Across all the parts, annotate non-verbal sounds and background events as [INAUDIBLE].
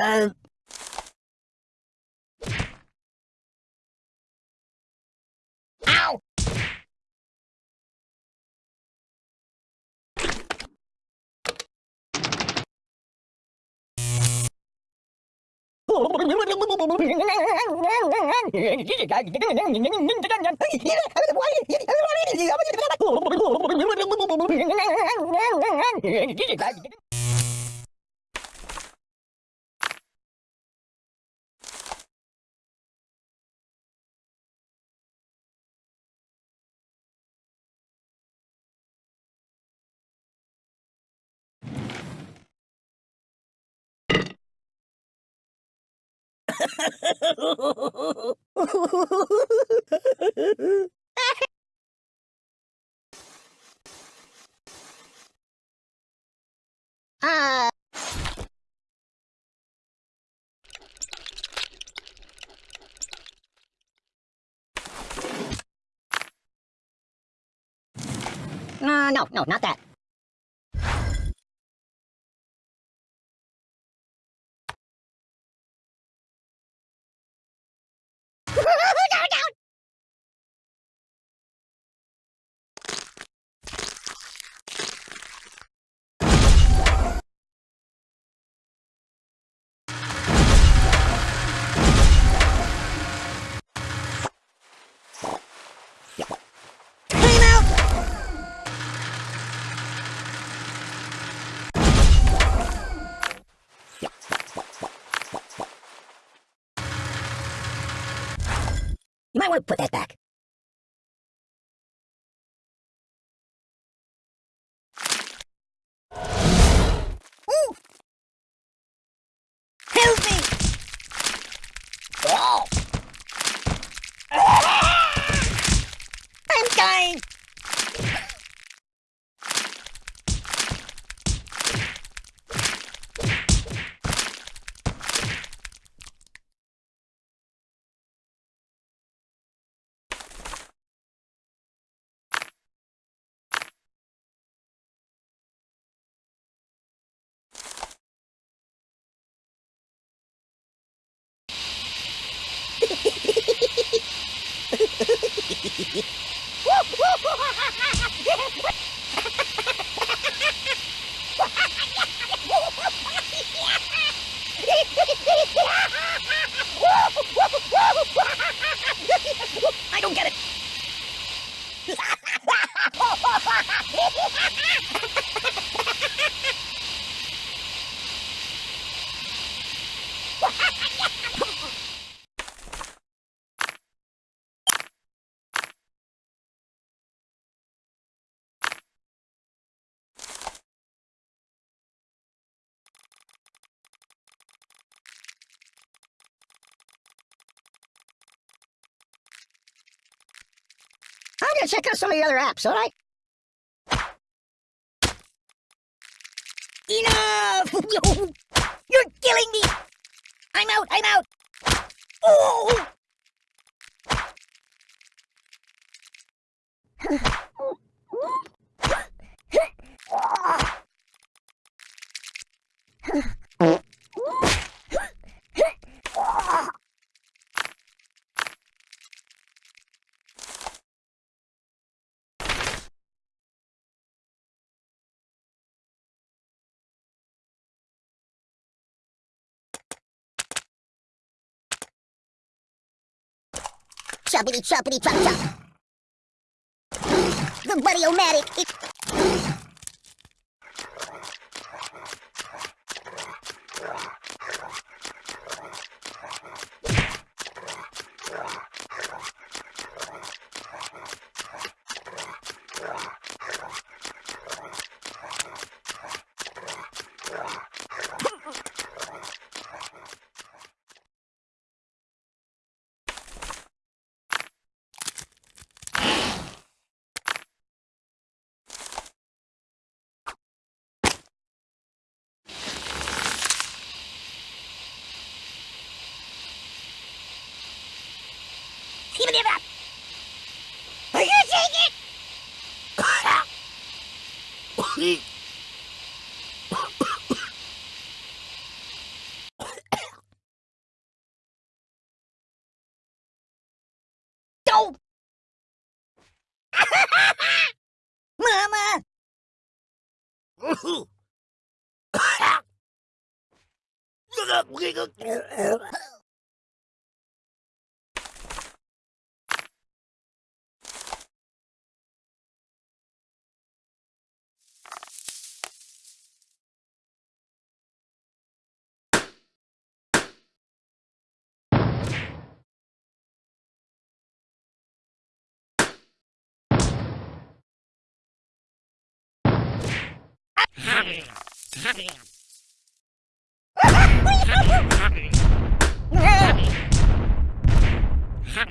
Uh... Ow! [LAUGHS] Ah. Uh, no, no, not that. [LAUGHS] put that back. Ooh! Help me! Oh! I'm dying! I don't get it. [LAUGHS] I'm gonna check out some of the other apps, alright? Enough! [LAUGHS] You're killing me! I'm out, I'm out! Oh! [SIGHS] [SIGHS] Choppity choppity chop chop. The buddy-o-matic. It... khí Châu Mama Look up, look up.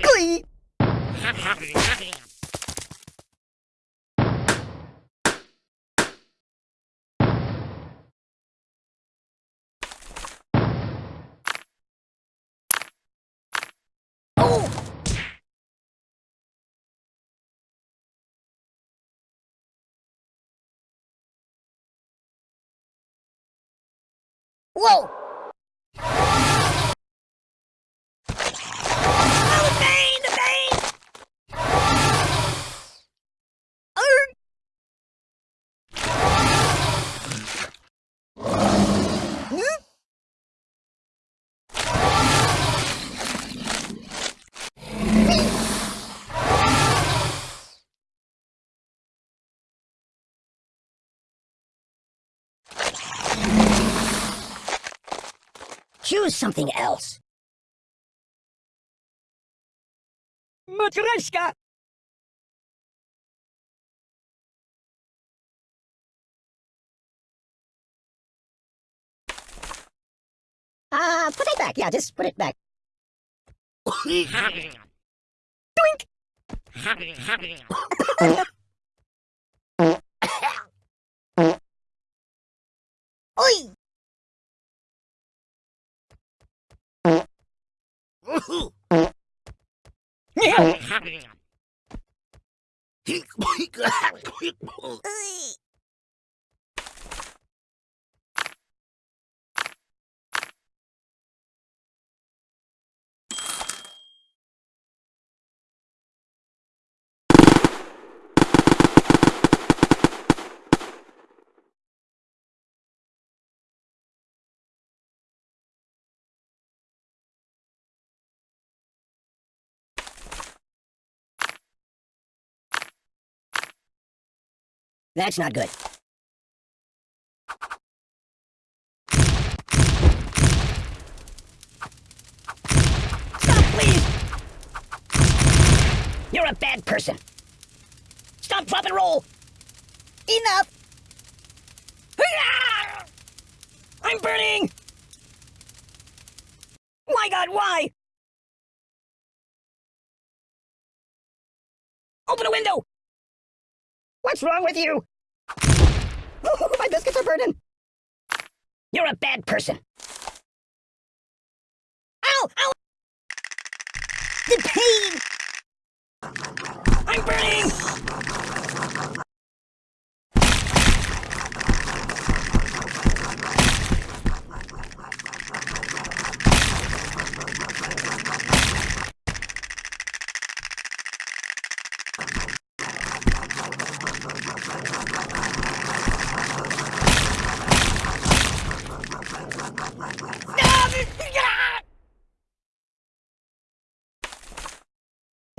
Glee! Oh! Whoa! Oh, the pain! The pain! Arr! Hmm? Choose something else. Matryoshka! Uh, put it back. Yeah, just put it back. Doink! Oi! Ui. [LAUGHS] [LAUGHS] That's not good. Stop, please! You're a bad person. Stop, drop, and roll! Enough! [LAUGHS] I'm burning! My god, why? Open a window! What's wrong with you? Oh, my biscuits are burning. You're a bad person. Ow! Ow! The pain! I'm burning!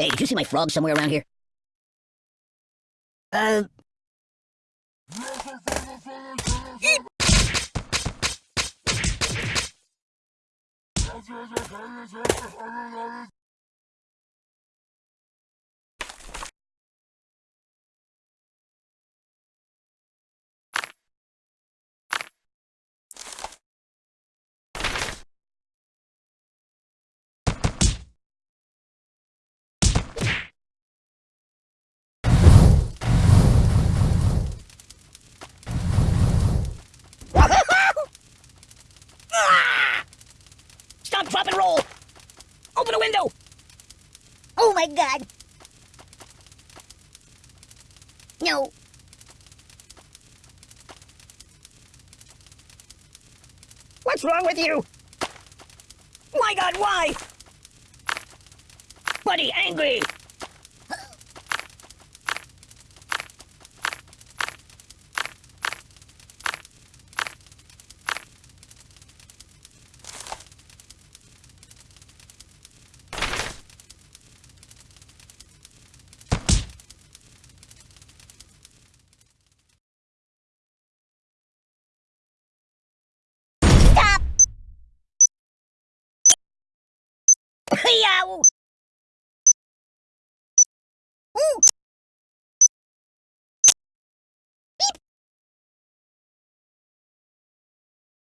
Hey, did you see my frog somewhere around here? Uh... Stop, drop, and roll! Open a window! Oh my god! No. What's wrong with you? My god, why? Buddy, angry! campeão!